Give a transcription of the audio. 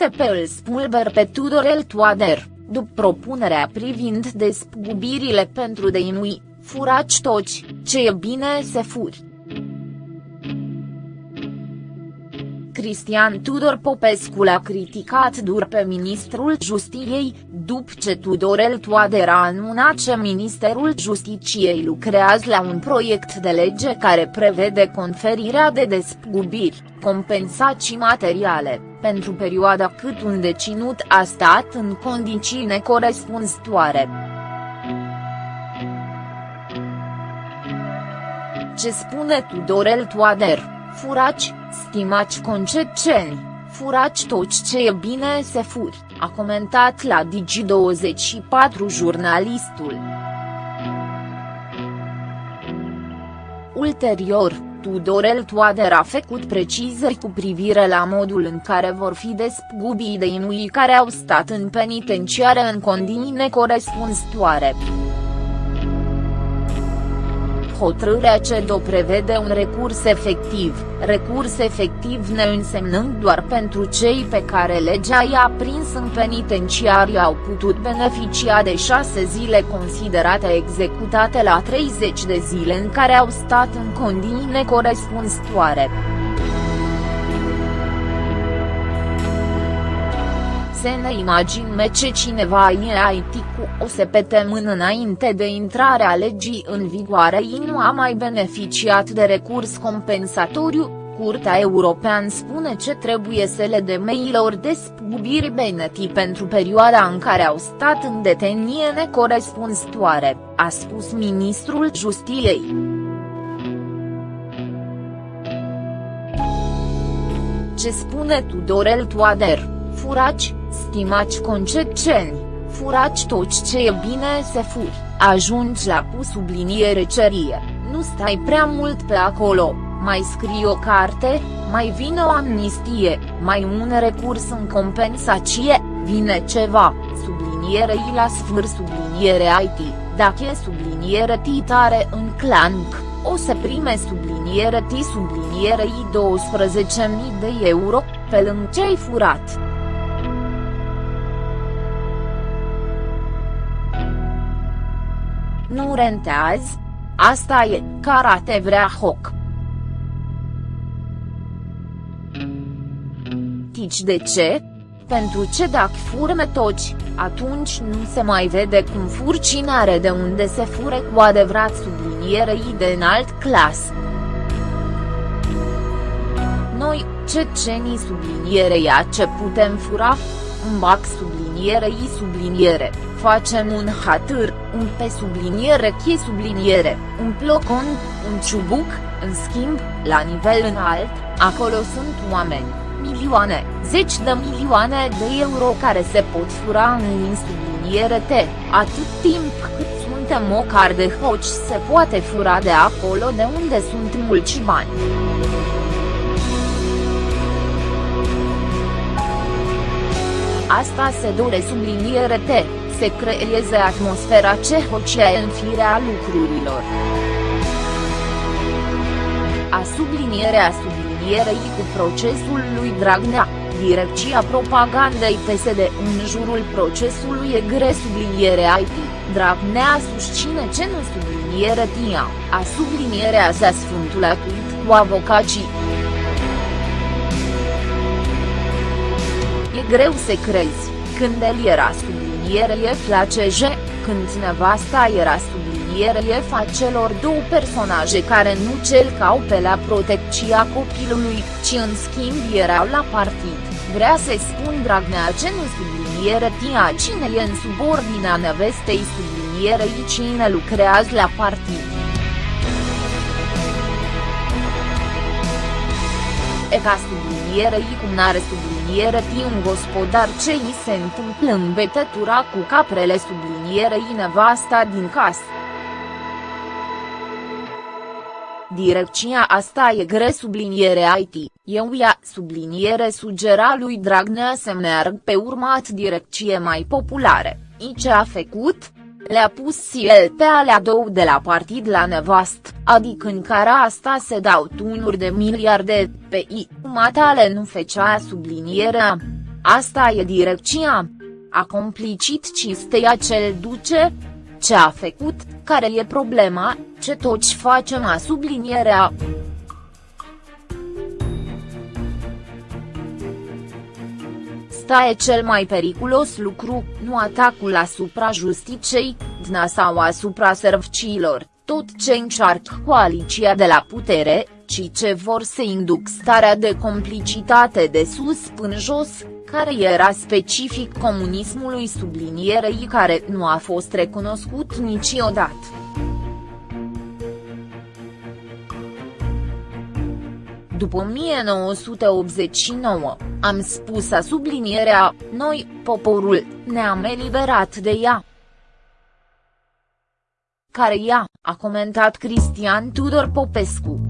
UTP îl spulber pe Tudorel Toader, după propunerea privind despăgubirile pentru deinui, furaci toci, ce e bine se furi. Cristian Tudor Popescu l-a criticat dur pe ministrul Justiției, după ce Tudorel Toader a anunțat că Ministerul Justiciei lucrează la un proiect de lege care prevede conferirea de despăgubiri, compensații materiale, pentru perioada cât un deținut a stat în condiții necorespunzătoare. Ce spune Tudorel Toader? Furaci, stimați concetceni, furaci toți ce e bine se furi, a comentat la Digi24 jurnalistul. Ulterior, Tudorel Toader a făcut precizări cu privire la modul în care vor fi despăgubiți de inui care au stat în penitenciare în condiții necorespunzătoare. Hotărârea CEDO prevede un recurs efectiv, recurs efectiv ne însemnând doar pentru cei pe care legea i-a prins în penitenciariu au putut beneficia de șase zile considerate executate la 30 de zile în care au stat în condiții necorespunzătoare. Să ne imaginăm ce cineva e IT cu o săptămână înainte de intrarea legii în vigoare ei nu a mai beneficiat de recurs compensatoriu, Curtea Europeană spune ce trebuie să le de mailor despăgubiri beneti pentru perioada în care au stat în detenie necorespunzătoare, a spus ministrul Justiției. Ce spune Tudorel Toader, furaci, Stimați concetceni, furați toți ce e bine să furi, ajungi la pu subliniere cerie, nu stai prea mult pe acolo, mai scrii o carte, mai vine o amnistie, mai un recurs în compensație, vine ceva, subliniere i la sfâr subliniere IT, dacă e subliniere titare în clanc, o să prime subliniere T subliniere I 12.000 de euro, pe lângă ce ai furat. Nu rentează? Asta e, karate vrea hoc. Tici de ce? Pentru ce dacă fur metoci, atunci nu se mai vede cum fur cine are de unde se fure cu adevărat sublinierei de înalt clas. Noi, cecenii sublinierei ce putem fura? Un bac sublinierei subliniere. Facem un hatâr, un pe subliniere chie subliniere, un plocon, un ciubuc, în schimb, la nivel înalt, acolo sunt oameni, milioane, zeci de milioane de euro care se pot fura în lin subliniere T, atât timp cât suntem o car de hoci se poate fura de acolo de unde sunt mulți bani. Asta se dore subliniere T se creeze atmosfera în firea lucrurilor. A sublinierea sublinierei cu procesul lui Dragnea, Direcția Propagandei PSD în jurul procesului e gre subliniere IT, Dragnea susține ce nu subliniere TIA, a sublinierea sa sfântul atuit cu avocații. E greu să crezi, când el era subliniere subliniere la CJ, când nevasta era subliniere fa celor două personaje care nu celcau pe la protecția copilului, ci în schimb erau la partid, vrea să-i spun Dragnea ce nu subliniere tia cine e în subordinea nevestei sublinierei cine lucrează la partid. E ca sublinierei cum n-are subliniere sublinierei un gospodar ce îi se întâmplă în betătura cu caprele sublinierei nevasta din casă. Direcția asta e gre subliniere IT, eu ia subliniere sugera lui Dragnea să meargă pe urmat direcție mai populare, i ce a făcut? Le-a pus el pe alea două de la partid la nevast, adică în care asta se dau tunuri de miliarde, pe I, matale nu fecea sublinierea. Asta e direcția. A complicit cisteia cel duce? Ce a făcut, care e problema, ce toți facem a sublinierea. Sta e cel mai periculos lucru, nu atacul asupra justiciei, DNA sau asupra serviciilor, tot ce încearcă coaliția de la putere, ci ce vor să induc starea de complicitate de sus până jos, care era specific comunismului sublinierei care nu a fost recunoscut niciodată. După 1989, am spus a sublinierea, noi, poporul, ne-am eliberat de ea. Care ea, a comentat Cristian Tudor Popescu.